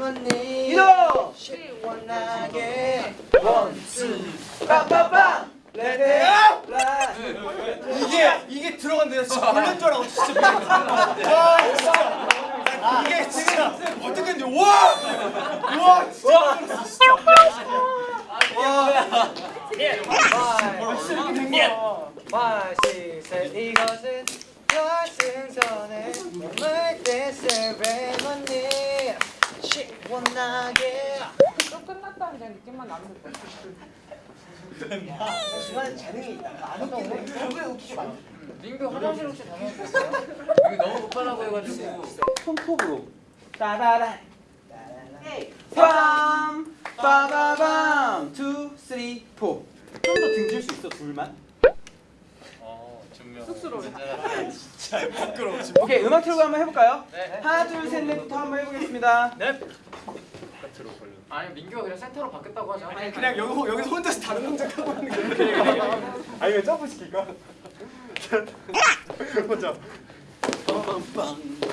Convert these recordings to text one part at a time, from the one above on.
레몬니 이동! 시원하게 원투 빠빠빠 레드 이게 이게 들어간대요. 진짜 줄 알고 진짜. 와 진짜 이게 진짜 어떻게 했는지 와! 와 진짜 진짜 와. 마시세 이것은 결승전에 원하게 또 끝났다는 그냥 느낌만 나면. 중간에 재능이 있다 안 웃기네 결국에 웃기게 만들 민규 화장실 혹시 다녀오셨어요? 이게 너무 급하다고 해가지고 손톱으로. 따라란 빰 빠바밤 투 쓰리 포. 좀더 등질 수 있어 둘만? 어 증명 쑥스러워. 진짜 부끄러워. 오케이 음악 틀고 한번 해볼까요? 네. 하나 둘 셋 넷부터 한번 해보겠습니다. 네. 아니 민규가 그냥 센터로 바뀌었다고 하자 아니 그냥 여기 여기서 혼자서 다른 동작 하고 있는 게. 아니면 점프 시킬까? 혼자.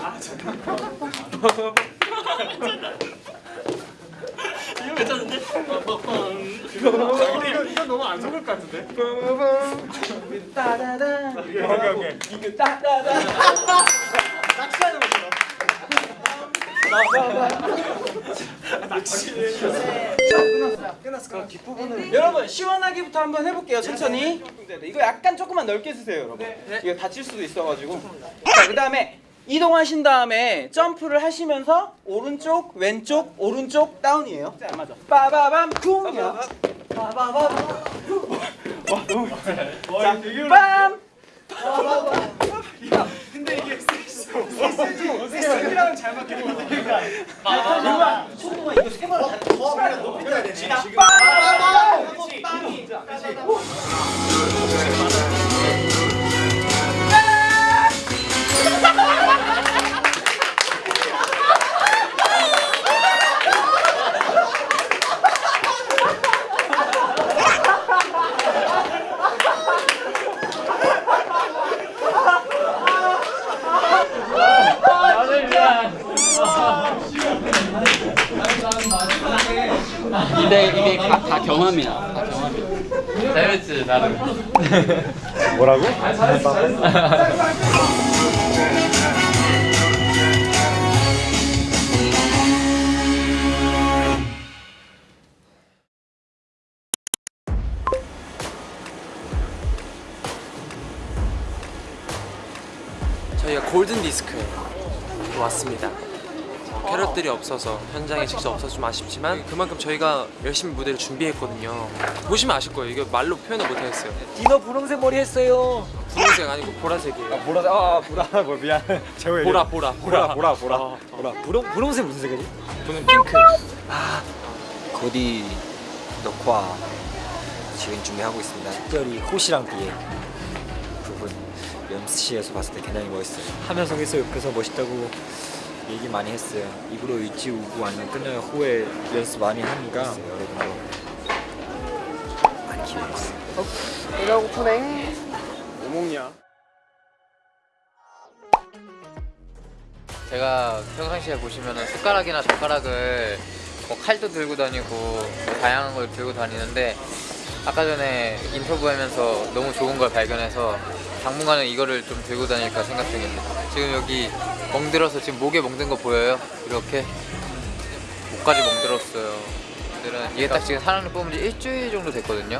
아 잠깐. 이거 괜찮은데? 이거 이거 너무 안 속을 것 같은데? 따다다. 오케이 오케이. 따다다. 끝났어. 끝났어. 여러분 시원하게부터 한번 해볼게요. 천천히. 이거 약간 조금만 넓게 쓰세요, 여러분. 이거 다칠 수도 있어가지고. 자, 그 다음에 이동하신 다음에 점프를 하시면서 오른쪽, 왼쪽, 오른쪽 다운이에요. 자, 맞아. 빠바밤 쿵이야. 빠바밤. 와 너무. 자, 빰. 근데 이게 잘 맞겠는데. 아, 손동아 이거 세 번. 더 높이 떠야 되네. 지금. 경험이야. 다 경험이야. 재밌지 나름 뭐라고? 저희가 골든 디스크에 왔습니다. 캐럿들이 없어서 현장에 직접 없어서 좀 아쉽지만 그만큼 저희가 열심히 무대를 준비했거든요. 보시면 아실 거예요. 이거 말로 표현을 못 하겠어요. 디너 분홍색 머리 했어요. 분홍색 아니고 보라색이에요. 보라 아 보라 뭐 미안 제호 보라 보라 보라 보라 보라 어, 보라 분홍 분홍색 무슨 색이지? 저는 핑크. 곧이 녹화 지금 준비하고 있습니다. 특별히 호시랑 비의 부분 연습실에서 봤을 때 굉장히 멋있어요. 하면성에서 옆에서 멋있다고 얘기 많이 했어요. 입으로 일지 우고 아니면 끝나면 호에 연습 많이 하니까 여러분도 많이 기대해 주세요. 배가 고프네. 뭐 먹냐? 제가 평상시에 보시면은 숟가락이나 젓가락을 뭐 칼도 들고 다니고 뭐 다양한 걸 들고 다니는데 아까 전에 인터뷰하면서 너무 좋은 걸 발견해서 당분간은 이거를 좀 들고 다닐까 생각 중입니다. 지금 여기 멍들어서 지금 목에 멍든 거 보여요? 이렇게 목까지 멍들었어요. 오늘은 이게 딱 지금 사랑니 뽑은 지 일주일 정도 됐거든요.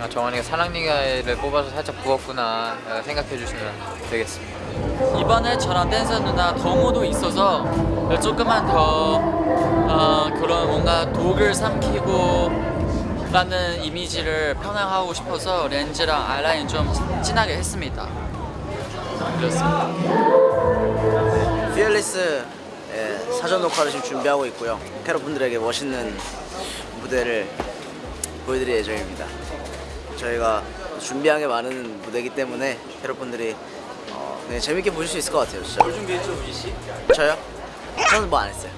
아, 정한이가 사랑니를 뽑아서 살짝 부었구나 어, 생각해 주시면 되겠습니다. 이번에 저랑 댄서 누나 덩호도 있어서 조금만 더 어, 그런 뭔가 독을 삼키고 라는 이미지를 편향하고 싶어서 렌즈랑 아이라인 좀 진하게 했습니다. 그렇습니다. 피어리스 예, 사전 녹화를 지금 준비하고 있고요. 캐럿분들에게 멋있는 무대를 보여드릴 예정입니다. 저희가 준비한 게 많은 무대이기 때문에 캐럿분들이 어, 그냥 재밌게 보실 수 있을 것 같아요. 진짜. 뭘 준비했죠, 우리 씨? 저요? 저는 뭐 안 했어요.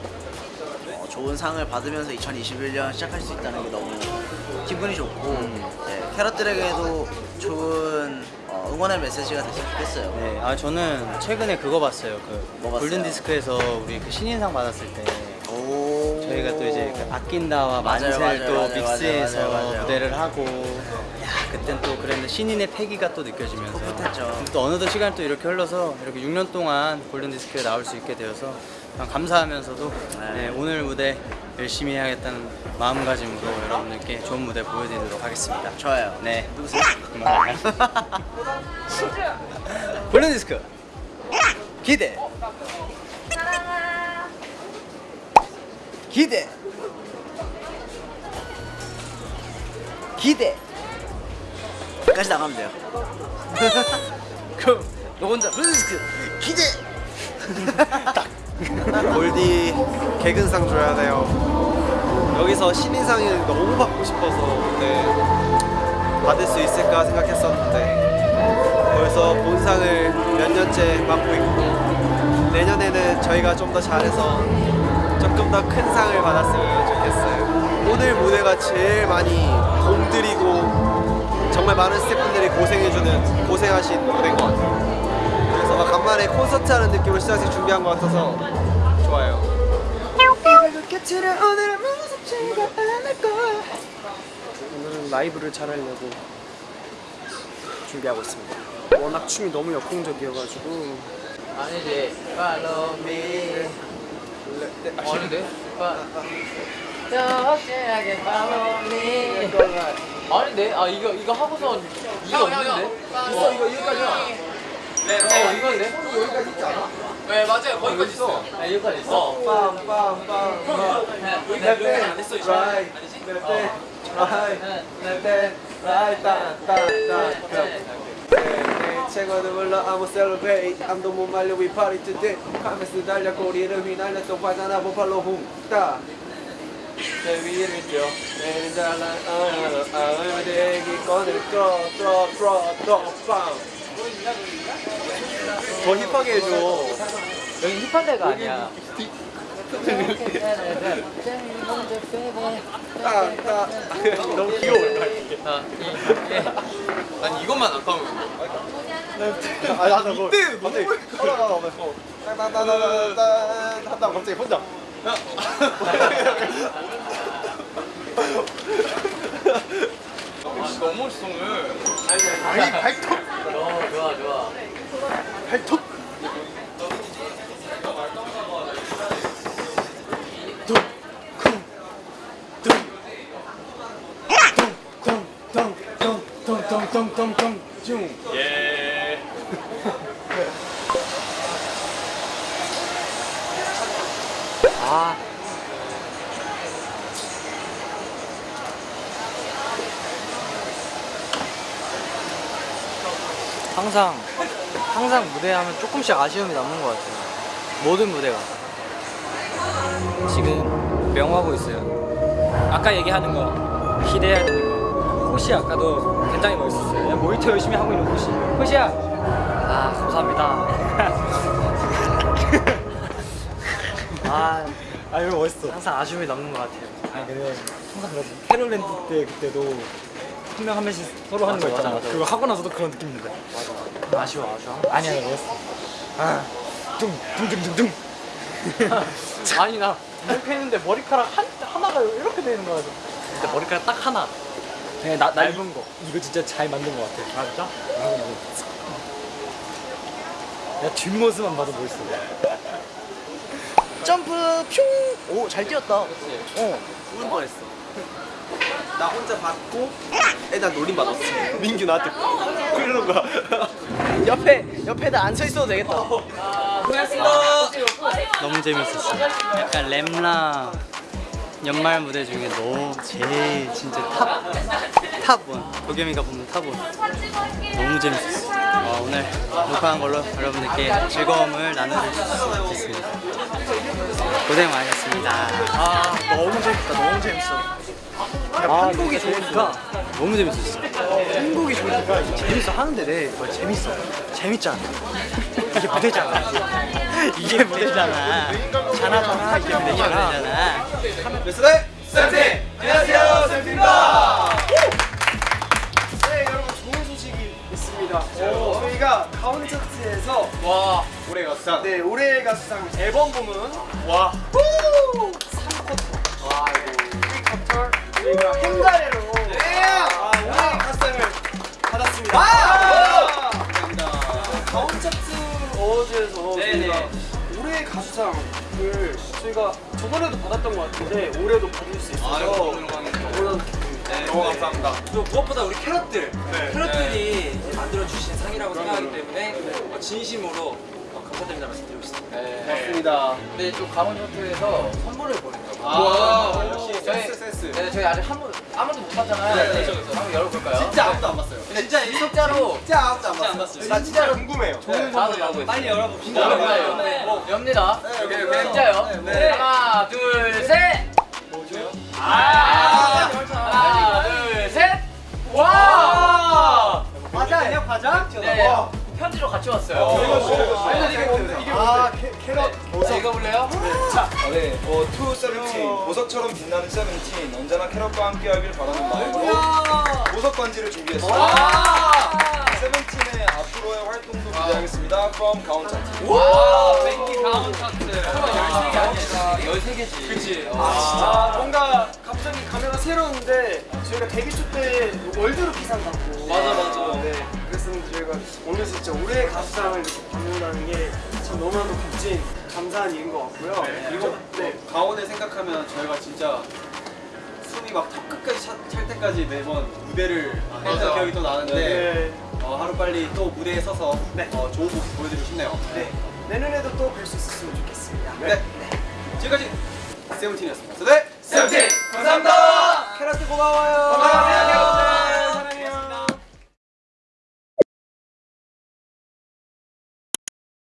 어, 좋은 상을 받으면서 2021년 시작할 수 있다는 게 너무 기분이 좋고 예, 캐럿들에게도 좋은 어, 응원의 메시지가 됐으면 좋겠어요. 네, 아 저는 최근에 그거 봤어요. 그 뭐 봤어요? 골든 디스크에서 우리 그 신인상 받았을 때 오. 저희가 또 이제 그 아낀다와 맞아요, 만세를 맞아요, 또 맞아요, 믹스해서 맞아요, 맞아요. 무대를 하고 야 그땐 또 그랬는데 신인의 패기가 또 느껴지면서 풋풋했죠. 근데 또 어느덧 시간이 또 이렇게 흘러서 이렇게 6년 동안 골든 디스크에 나올 수 있게 되어서 참 감사하면서도 네. 네, 오늘 무대 열심히 해야겠다는 마음가짐으로 여러분들께 좋은 무대 보여드리도록 하겠습니다. 좋아요. 네. 누구세요? 골든 디스크 기대. 기대. 기대. 까지 나가면 돼요. 그럼 너 혼자 블루디스크 기대. 골디 개근상 줘야 돼요. 여기서 신인상을 너무 받고 싶어서 네, 받을 수 있을까 생각했었는데 벌써 본상을 몇 년째 맡고 있고 내년에는 저희가 좀 더 잘해서 조금 더 큰 상을 받았으면 좋겠어요. 오늘 무대가 제일 많이 공들이고 정말 많은 스태프분들이 고생해주는 고생하신 무대인 것 같아요. 막 간만에 콘서트 하는 느낌으로 시작해서 준비한 것 같아서 좋아요. 오늘은 라이브를 잘 하려고 준비하고 있습니다. 워낙 춤이 너무 역동적이어가지고 아니지. Follow me. 아닌데? 여하게 follow me. 아닌데? 아 이거 이거 하고선 이거 없는데? 있어 이거 여기까지야. 네, 어 이건데? 여기까지 있지 않아? 네 맞아요 거기까지 있어. 아 여기까지 있어. 빰빰빰 여기까지 안 됐어 이제. 레페 라이 레페 라이 따따따 최고도 몰라 I'm a celebrate 아무도 못 말려 we party today 카메스 달려 꼬리를 휘날려 또 바나나 보팔로 훔따 내 위를 뛰어 내는 잘난 아을 대기 꺼내 뚫어뚫어 뚫어 뚫어 빵 더 힙하게 해줘. 여기 힙한 데가 아니야. 따따 너무 귀여워. 아, 이, 예. 아니 이것만 아까운 아, 나 그거 이때 갑자기 따따따따따 하다가 갑자기 혼자. 너무 멋있어 오늘. 아니 발톱 어, 좋아 좋아. 발톱 뚱뚱뚱뚱뚱뚱뚱뚱뚱뚱 아. 항상 항상 무대 하면 조금씩 아쉬움이 남는 것 같아요. 모든 무대가. 지금 명하고 있어요. 아까 얘기하는 거 기대해야 되는 거. 호시 아까도 굉장히 멋있었어요. 모니터 열심히 하고 있는 호시. 호시야. 아 감사합니다. 아, 아 이거 멋있어. 항상 아쉬움이 남는 것 같아요. 아니 근데 항상 그러지. 캐럿랜드 때 그때도 한 명 한 명씩 서로 하는 거 있잖아. 그거 하고 나서도 그런 느낌인데. 맞아. 아쉬워, 아쉬워. 아니야, 나 멋있어. 아, 둥둥둥둥둥. 아니 나 이렇게 했는데 머리카락 한 하나가 이렇게 되는 거야. 근데 머리카락 딱 하나. 그냥 나 얇은 거. 이거 진짜 잘 만든 것 같아. 아 진짜? 야 뒷모습만 봐도 멋있어. 점프 퓨. 오, 잘 뛰었다. 어. 죽을 뻔했어 나 혼자 받고 애나 노림 받았어 민규 나한테 그러는 거야 옆에 옆에다 앉아 있어도 되겠다. 너무 재밌었어. 약간 램라 연말 무대 중에 너무 제일 진짜 탑 탑원 도겸이가 뽑는 탑원 너무 재밌었어. 어, 오늘 녹화한 걸로 여러분들께 즐거움을 나눠줄 수 있겠습니다. 고생 많으셨습니다. 아, 너무 재밌다. 너무 재밌어. 아, 한국이 좋으니까 너무 재밌었어. 한국이 좋으니까 재밌어 하는데 내 뭐 재밌어. 재밌잖아. 이게 무대잖아. 이게 무대잖아. 잘하잖아. 이게 무대잖아. 네, 쌤쌤 안녕하세요 쌤입니다 네 여러분 좋은 소식이 있습니다 맞습니다. 저희가 가온 차트에서 와 올해 가수상 네 올해 가수상 앨범 부문 와 3쿼터 와 이거 3쿼터 저희가 행가래로 아, 올해 가수상을 받았습니다. 감사합니다. 가온 차트 어워즈에서 저희가 올해 가수상을 저희가 저번에도 받았던 것 같은데 올해도 받을 수 있어서 너무 너무 감사합니다. 또 무엇보다 우리 캐럿들 캐럿들이 이제 만들어 주신 상이라고 생각하기 때문에 어, 진심으로 어, 감사드린다는 말씀드리고 싶습니다. 맞습니다. 근데 또 강원 호텔에서 선물을 보내요. 와 역시 저희- 센스 센스. 네, 저희 아직 한 번, 아무도 못 봤잖아요. 네, 한번 열어볼까요? 진짜 아무도 안 봤어요. 근데 진짜 진짜로 진짜 아무도 안 봤어요. 나 진짜로 궁금해요. 좋은 선물 나오고 있어요. 빨리 열어봅시다. 엽니다. 엽니다. 오케이, 오케이. 진짜요? 네. 하나, 둘, 셋. 뭐죠? 아, 하나, 둘, 셋. 와. 과자 아니야 과자? 네. 편지로 같이 왔어요. 아니 이게 뭔데? 이게 아 캐- 캐럿 자, 읽어볼래요? 네, 어, To 세븐틴 보석처럼 빛나는 세븐틴 언제나 캐럿과 함께하길 바라는 마음으로 보석 반지를 준비했습니다. 세븐틴의 앞으로의 활동도 기대하겠습니다. From 가온차트. 와, thank you 가온 차트. 13개 아니야. 13개지. 그치. 아 뭔가 갑자기 감회가 새로운데 저희가 데뷔 초 때 월드로 기상 받고 맞아, 맞아. 네 그랬었는데 저희가 오늘 진짜 올해 가수상을 이렇게 받는다는 게 참 너무나도 값진 감사한 일인 것 같고요 그리고 네 강원을 생각하면 저희가 진짜 숨이 막 턱 끝까지 차- 찰 때까지 매번 무대를 했던 기억이 또 나는데 네. 어, 하루 빨리 또 무대에 서서 네. 어, 좋은 모습 보여드리고 싶네요. 네. 내년에도 또 뵐 수 있었으면 좋겠습니다 네. 지금까지 세븐틴이었습니다. 네. 세븐틴 감사합니다 캐럿들 고마워요